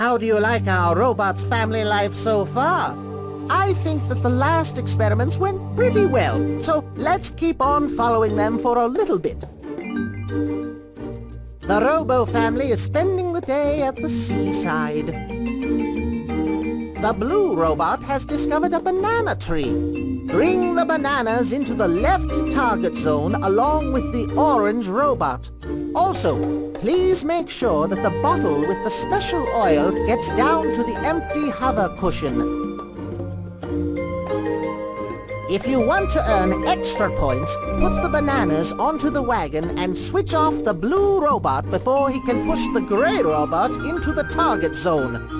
How do you like our robot's family life so far? I think that the last experiments went pretty well, so let's keep on following them for a little bit. The Robo family is spending the day at the seaside. The blue robot has discovered a banana tree. Bring the bananas into the left target zone along with the orange robot. Also, please make sure that the bottle with the special oil gets down to the empty hover cushion. If you want to earn extra points, put the bananas onto the wagon and switch off the blue robot before he can push the gray robot into the target zone.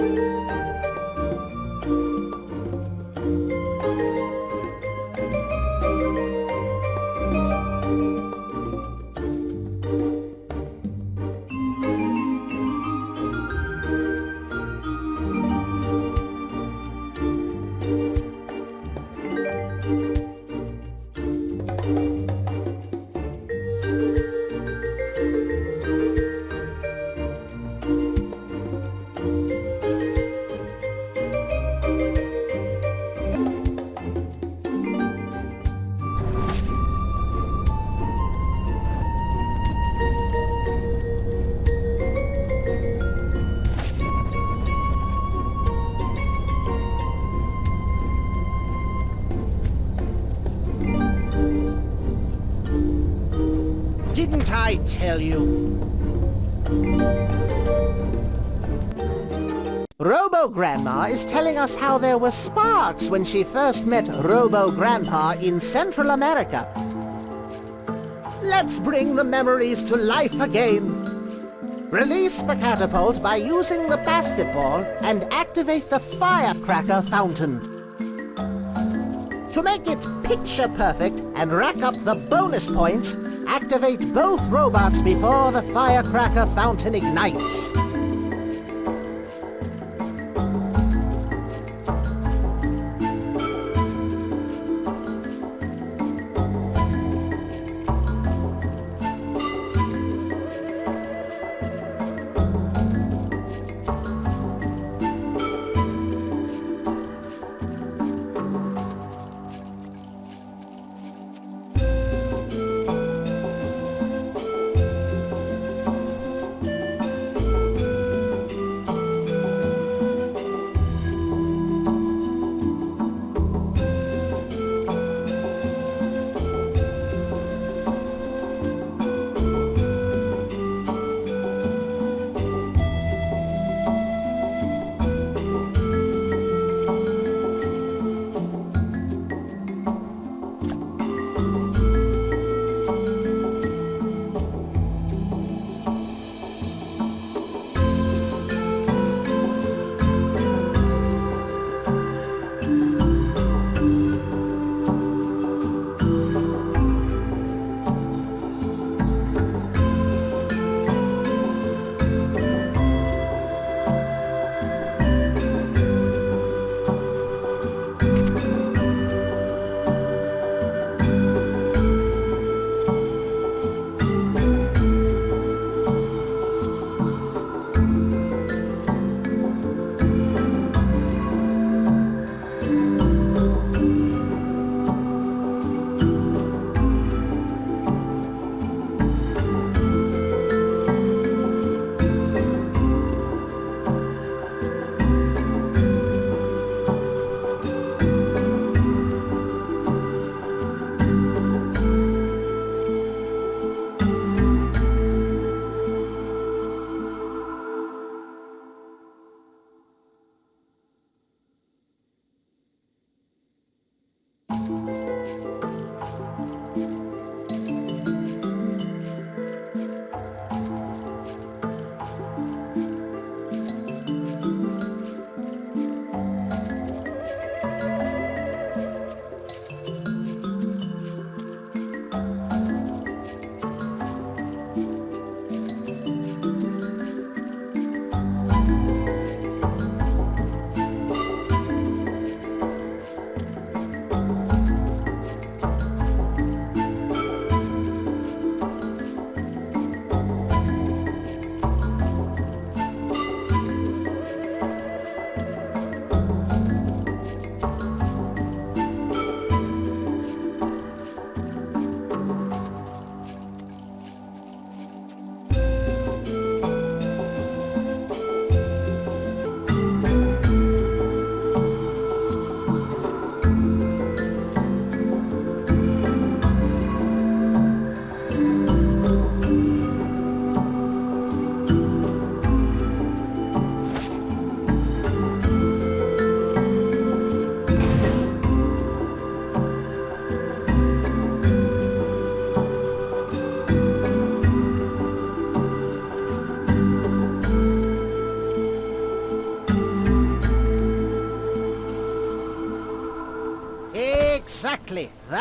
Didn't tell you? Robo Grandma is telling us how there were sparks when she first met Robo Grandpa in Central America. Let's bring the memories to life again. Release the catapult by using the basketball and activate the firecracker fountain. To make it picture perfect and rack up the bonus points, activate both robots before the firecracker fountain ignites.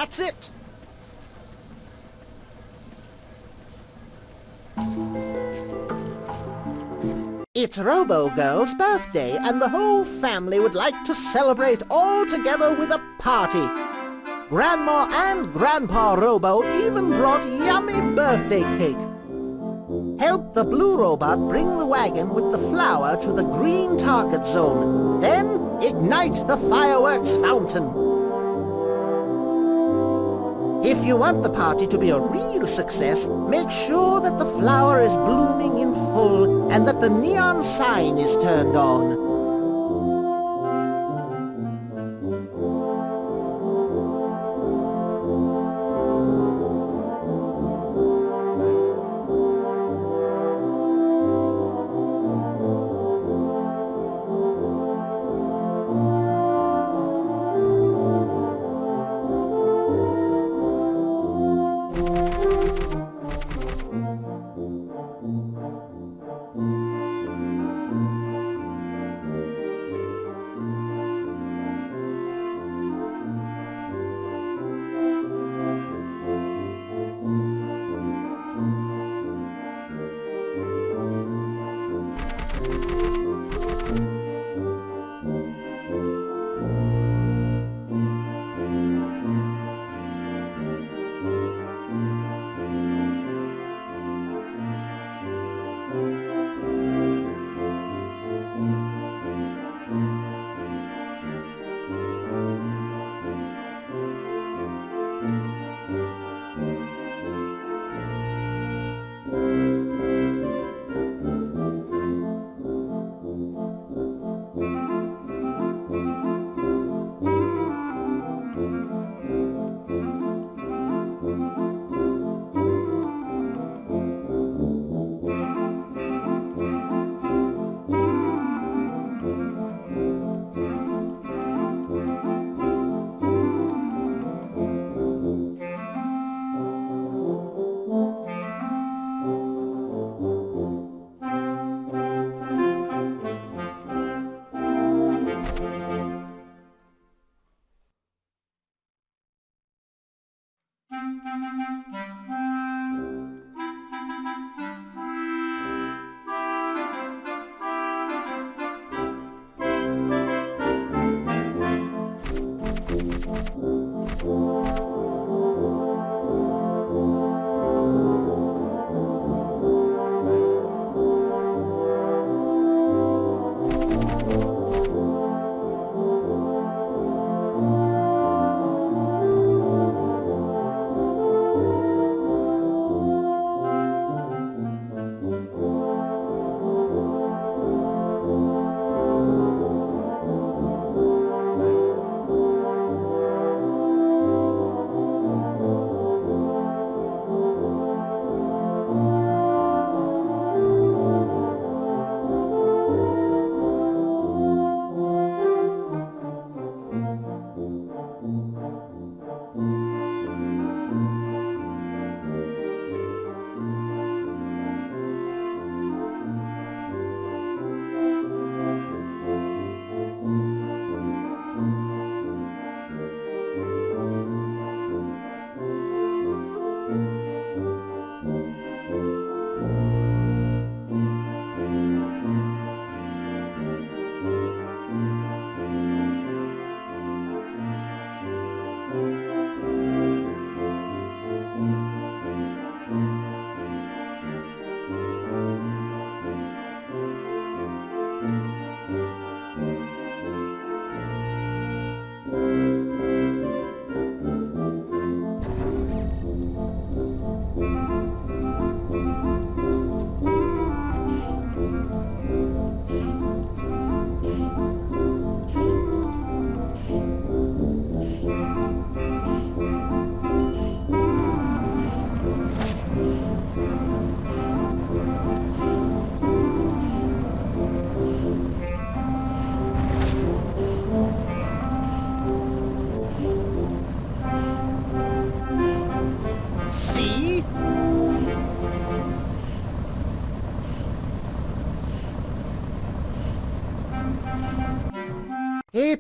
That's it. It's Robo-Girl's birthday, and the whole family would like to celebrate all together with a party. Grandma and Grandpa Robo even brought yummy birthday cake. Help the blue robot bring the wagon with the flower to the green target zone. Then ignite the fireworks fountain. If you want the party to be a real success, make sure that the flower is blooming in full and that the neon sign is turned on.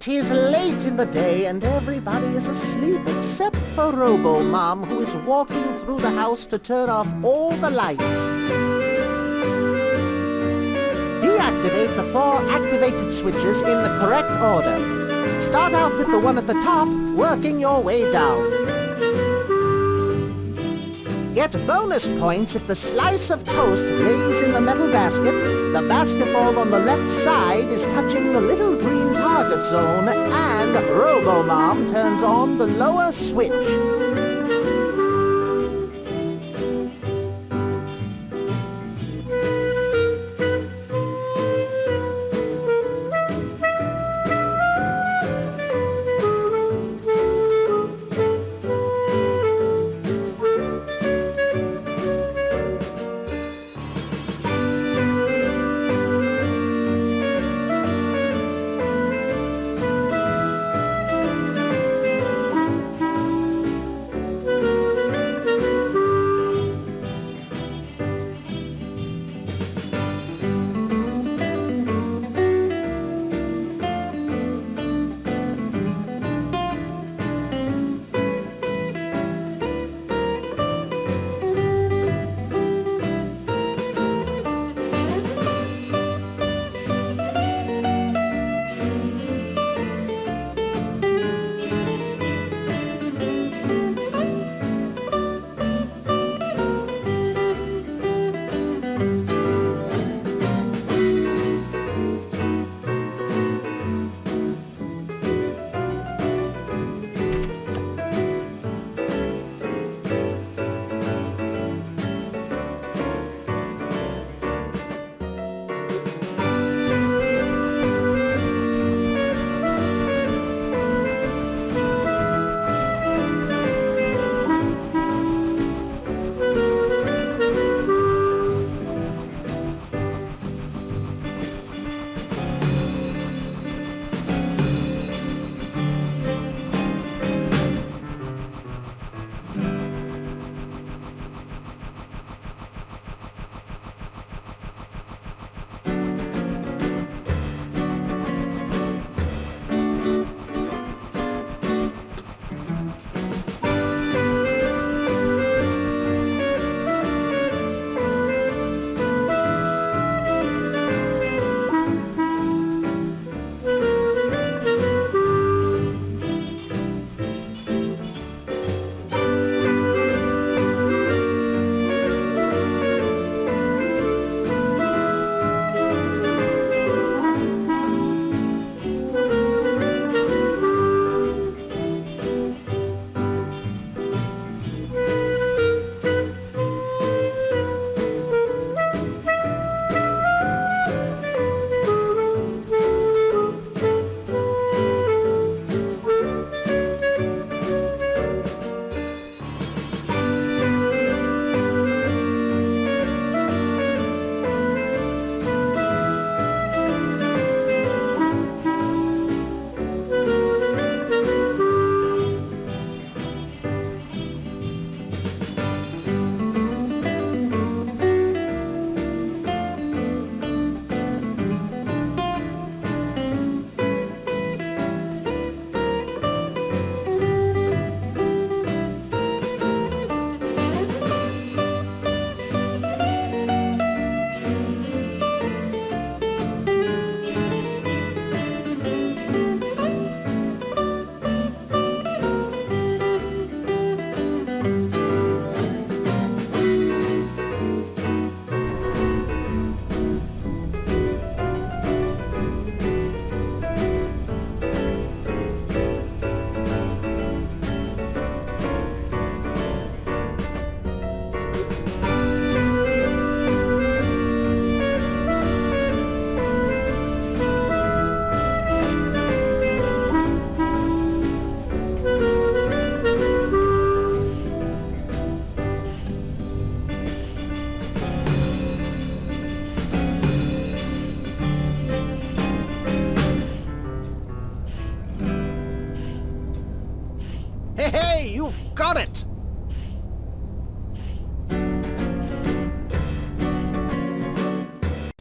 It is late in the day and everybody is asleep except for Robo-Mom who is walking through the house to turn off all the lights. Deactivate the four activated switches in the correct order. Start out with the one at the top, working your way down. Get bonus points if the slice of toast lays in the metal basket, the basketball on the left side is touching the little green target zone, and Robo-Mom turns on the lower switch.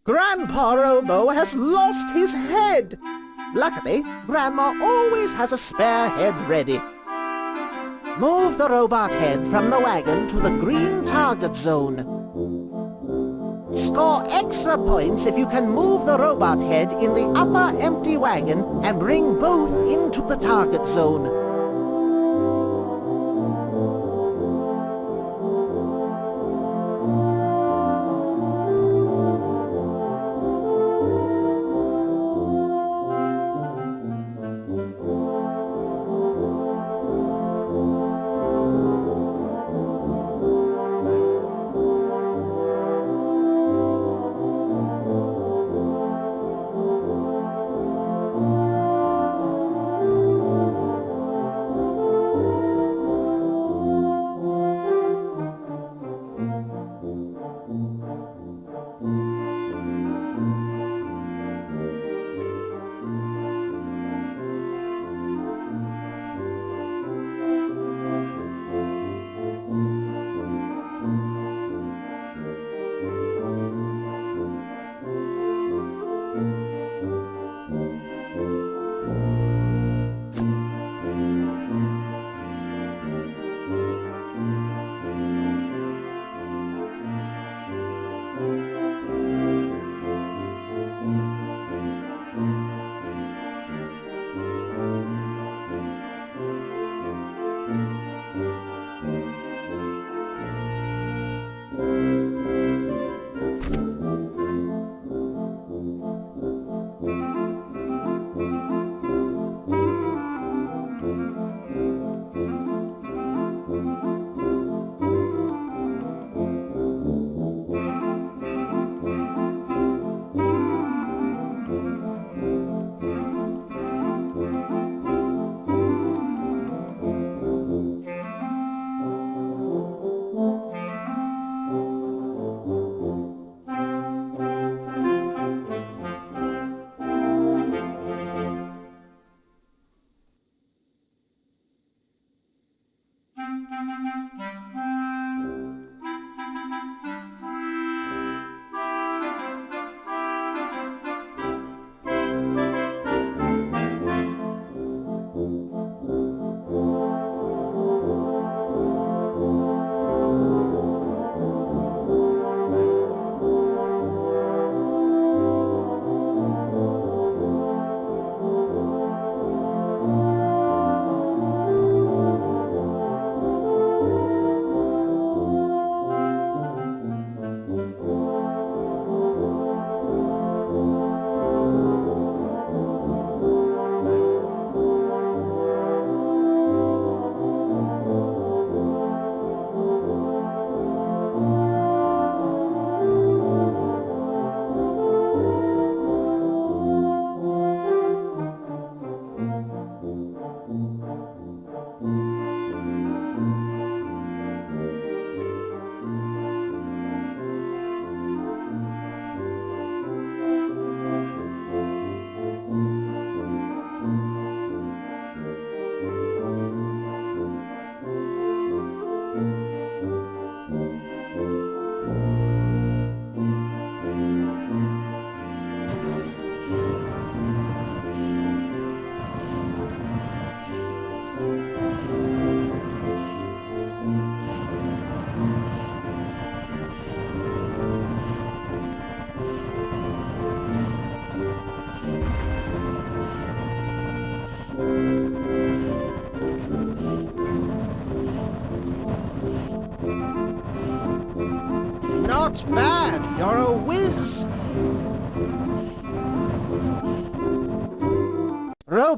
Grandpa Robo has lost his head! Luckily, Grandma always has a spare head ready. Move the robot head from the wagon to the green target zone. Score extra points if you can move the robot head in the upper empty wagon and bring both into the target zone.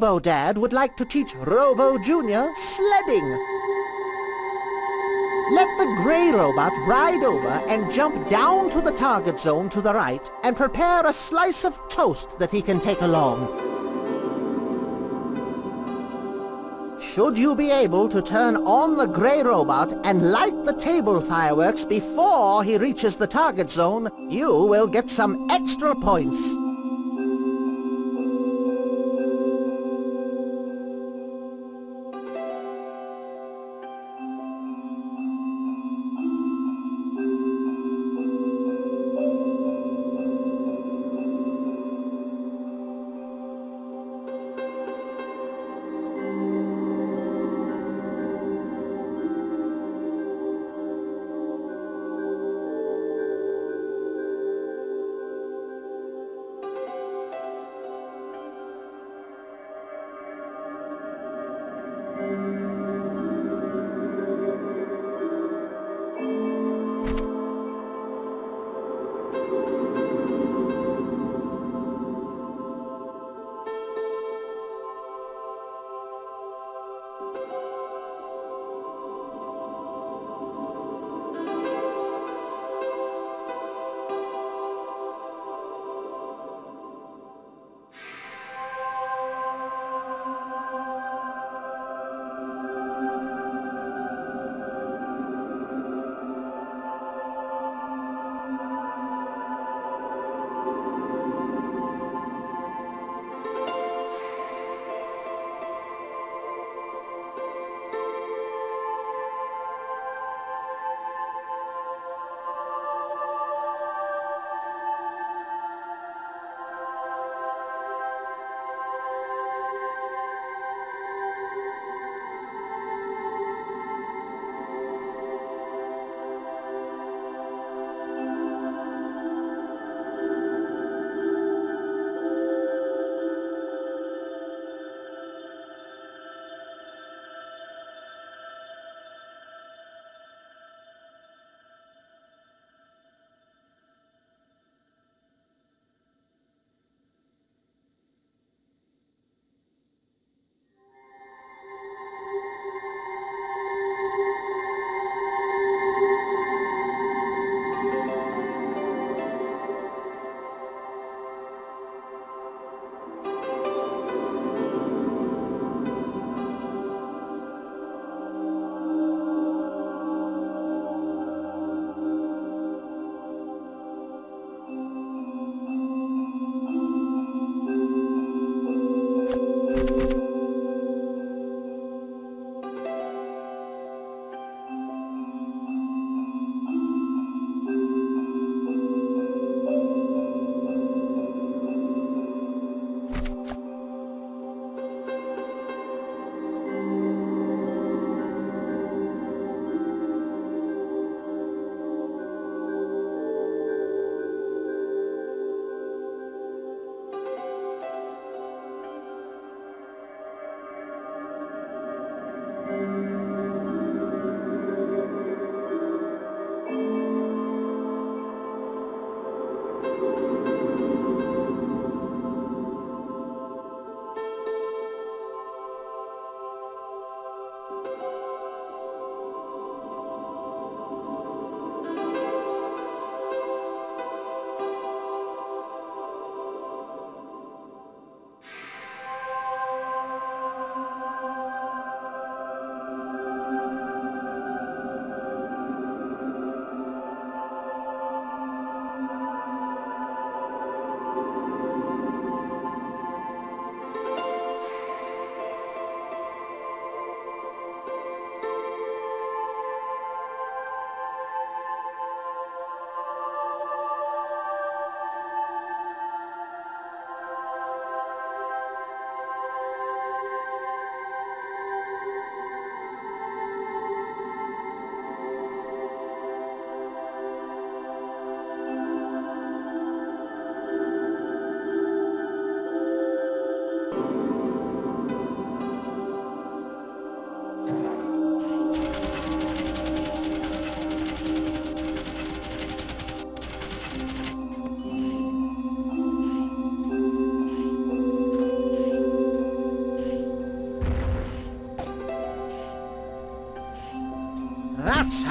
Robo Dad would like to teach Robo Jr. sledding. Let the grey robot ride over and jump down to the target zone to the right and prepare a slice of toast that he can take along. Should you be able to turn on the grey robot and light the table fireworks before he reaches the target zone, you will get some extra points.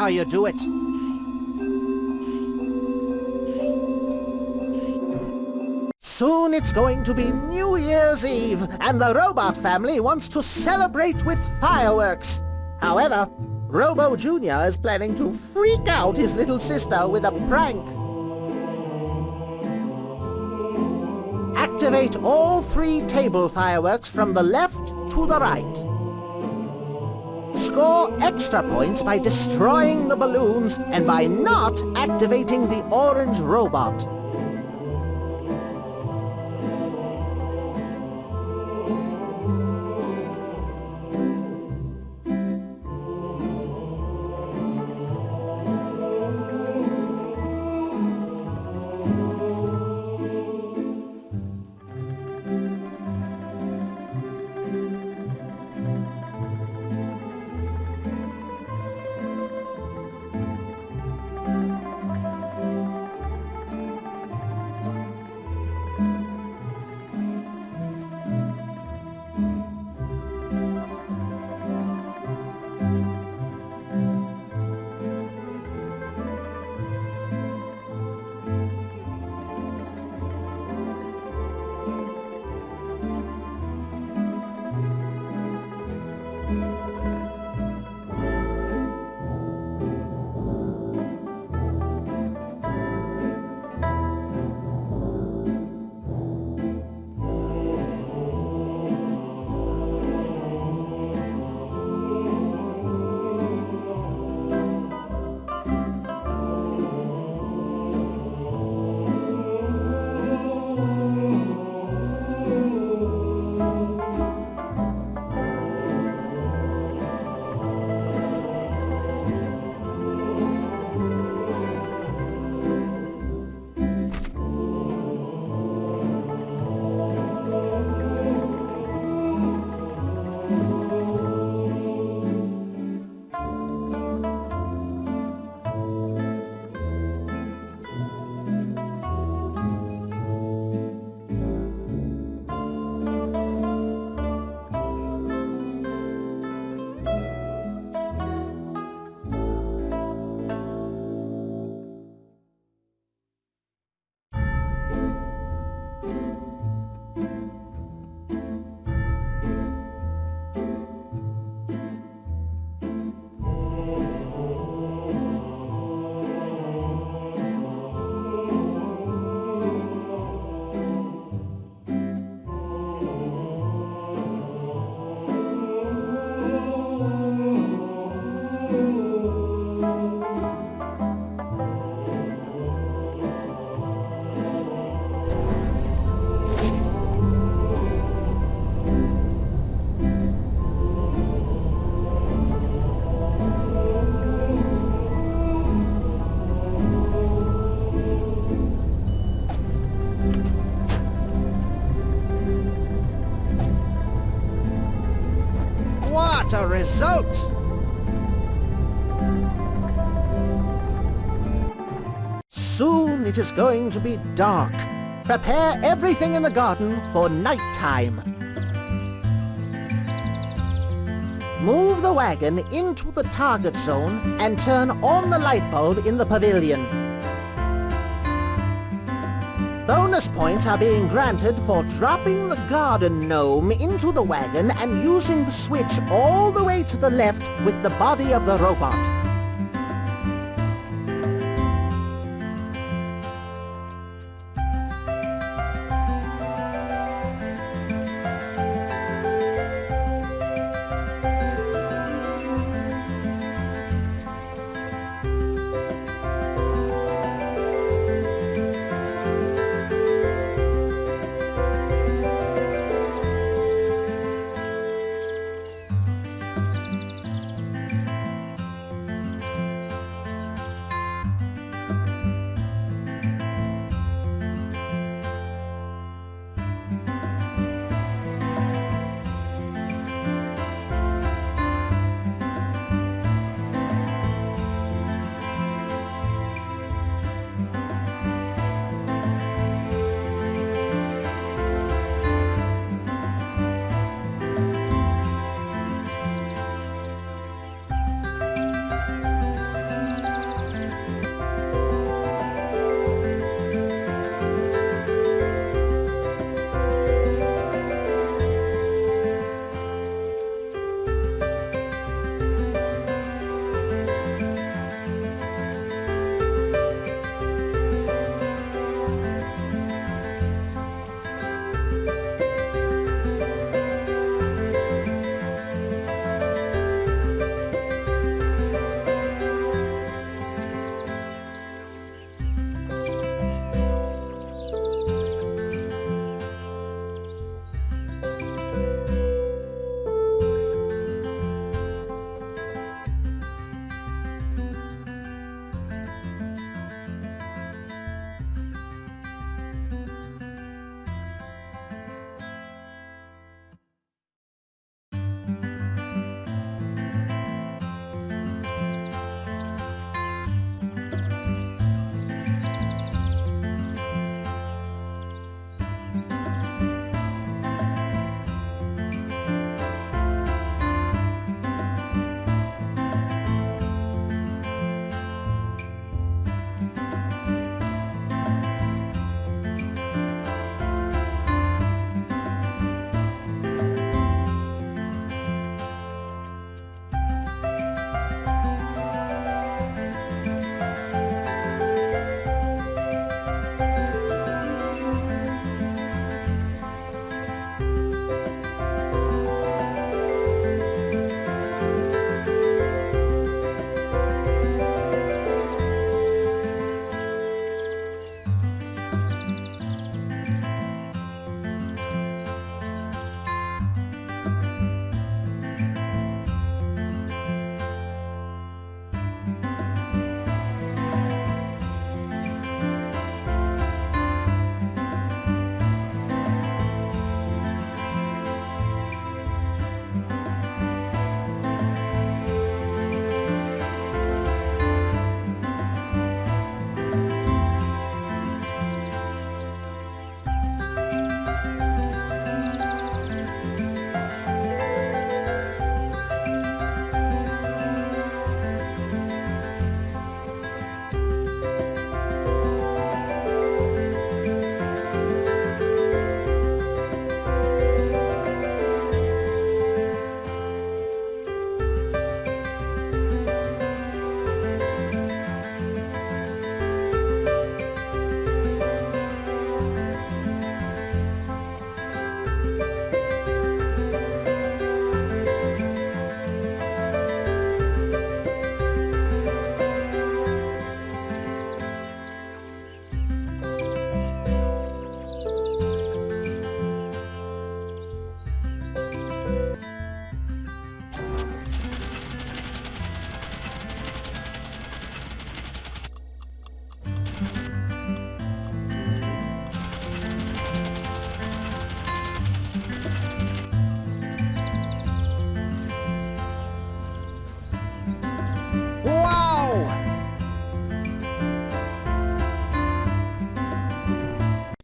How you do it. Soon it's going to be New Year's Eve, and the robot family wants to celebrate with fireworks. However, Robo Jr. is planning to freak out his little sister with a prank. Activate all three table fireworks from the left to the right. Score extra points by destroying the balloons and by not activating the orange robot. Result! Soon it is going to be dark. Prepare everything in the garden for nighttime. Move the wagon into the target zone and turn on the light bulb in the pavilion. Bonus points are being granted for dropping the garden gnome into the wagon and using the switch all the way to the left with the body of the robot.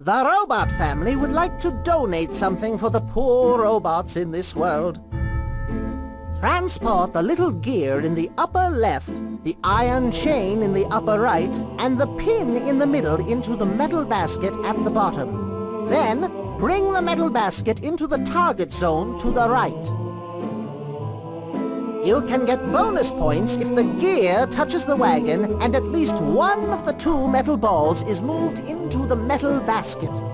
The robot family would like to donate something for the poor robots in this world. Transport the little gear in the upper left, the iron chain in the upper right, and the pin in the middle into the metal basket at the bottom. Then, bring the metal basket into the target zone to the right. You can get bonus points if the gear touches the wagon and at least one of the two metal balls is moved into the metal basket.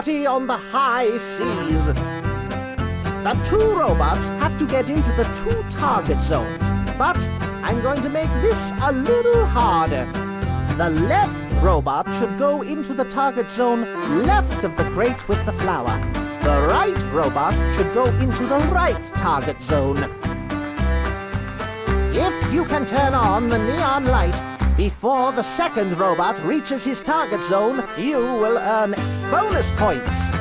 Party on the high seas. The two robots have to get into the two target zones, but I'm going to make this a little harder. The left robot should go into the target zone left of the crate with the flower. The right robot should go into the right target zone. If you can turn on the neon light before the second robot reaches his target zone, you will earn bonus points.